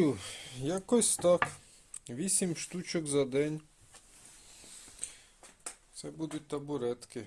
Ну якось так. 8 штучок за день. Це будуть табуретки.